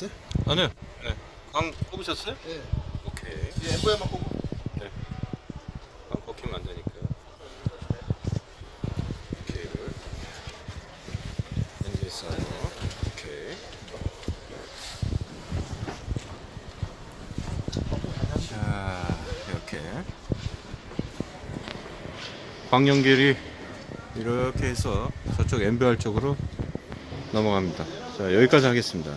네? 아니요. 네. 광 뽑으셨어요? 네. 오케이. 이 엠보야만 뽑고. 네. 광 뽑히면 안 되니까. 케이블. 엔진 있어요. 오케이. 자, 이렇게. 광연길이 이렇게 해서 저쪽 MBR 쪽으로 넘어갑니다. 자, 여기까지 하겠습니다.